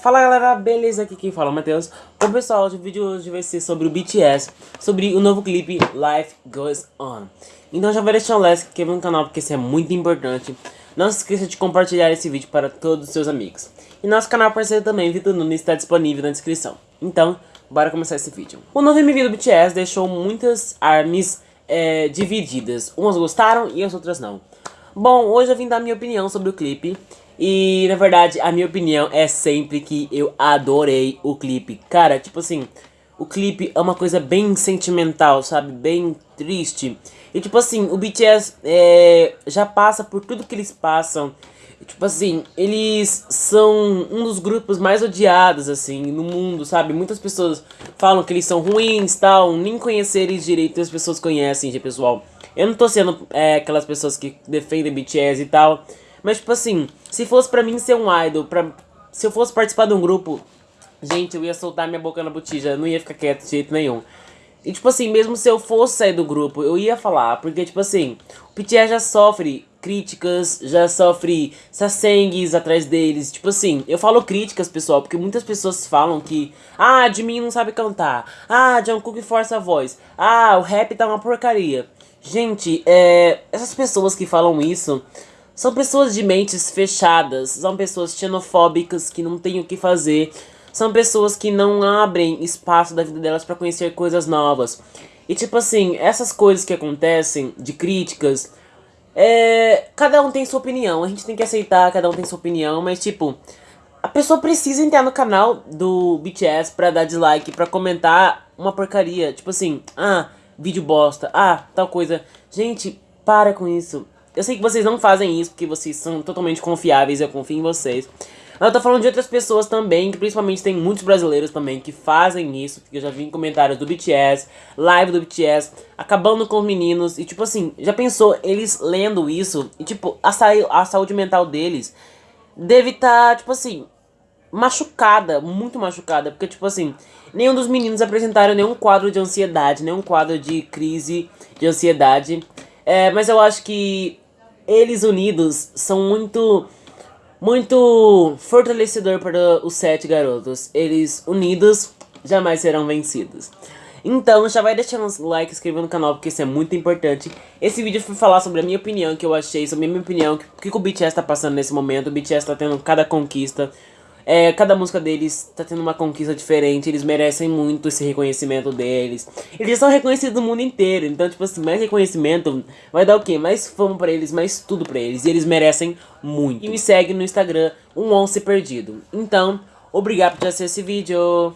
Fala galera, beleza? Aqui quem fala é o Matheus. Bom pessoal, o vídeo hoje vai ser sobre o BTS, sobre o novo clipe Life Goes On. Então já vai deixar um like aqui no canal porque isso é muito importante. Não se esqueça de compartilhar esse vídeo para todos os seus amigos. E nosso canal parceiro também, Vitor Nunes, está disponível na descrição. Então, bora começar esse vídeo. O novo MV do BTS deixou muitas armas é, divididas. Umas gostaram e as outras não. Bom, hoje eu vim dar minha opinião sobre o clipe. E, na verdade, a minha opinião é sempre que eu adorei o clipe. Cara, tipo assim, o clipe é uma coisa bem sentimental, sabe? Bem triste. E, tipo assim, o BTS é, já passa por tudo que eles passam. Tipo assim, eles são um dos grupos mais odiados, assim, no mundo, sabe? Muitas pessoas falam que eles são ruins, tal, nem conhecer eles direito as pessoas conhecem, pessoal. Eu não tô sendo é, aquelas pessoas que defendem BTS e tal, mas, tipo assim, se fosse pra mim ser um idol, pra, se eu fosse participar de um grupo, gente, eu ia soltar minha boca na botija, não ia ficar quieto de jeito nenhum. E, tipo assim, mesmo se eu fosse sair do grupo, eu ia falar, porque, tipo assim, o BTS já sofre críticas, já sofre sassengues atrás deles. Tipo assim, eu falo críticas, pessoal, porque muitas pessoas falam que Ah, mim não sabe cantar. Ah, Jungkook força a voz. Ah, o rap tá uma porcaria. Gente, é, essas pessoas que falam isso são pessoas de mentes fechadas, são pessoas xenofóbicas que não têm o que fazer, são pessoas que não abrem espaço da vida delas para conhecer coisas novas. E tipo assim, essas coisas que acontecem, de críticas, é, cada um tem sua opinião, a gente tem que aceitar, cada um tem sua opinião, mas tipo, a pessoa precisa entrar no canal do BTS pra dar dislike, pra comentar uma porcaria, tipo assim, ah, vídeo bosta, ah, tal coisa. Gente, para com isso. Eu sei que vocês não fazem isso porque vocês são totalmente confiáveis, eu confio em vocês. Mas eu tô falando de outras pessoas também, que principalmente tem muitos brasileiros também que fazem isso, porque eu já vi em comentários do BTS, live do BTS, acabando com os meninos, e tipo assim, já pensou eles lendo isso, e tipo, a, sa a saúde mental deles deve estar, tá, tipo assim, machucada, muito machucada, porque tipo assim, nenhum dos meninos apresentaram nenhum quadro de ansiedade, nenhum quadro de crise de ansiedade, é, mas eu acho que eles unidos são muito muito fortalecedor para os sete garotos. Eles unidos jamais serão vencidos. Então já vai deixando um like, inscrevendo no canal, porque isso é muito importante. Esse vídeo foi falar sobre a minha opinião, que eu achei, sobre a minha opinião, o que, que o BTS tá passando nesse momento. O BTS tá tendo cada conquista. É, cada música deles tá tendo uma conquista diferente, eles merecem muito esse reconhecimento deles. Eles são reconhecidos no mundo inteiro, então, tipo assim, mais reconhecimento vai dar o quê? Mais fama pra eles, mais tudo pra eles, e eles merecem muito. E me segue no Instagram, um once perdido. Então, obrigado por assistir esse vídeo.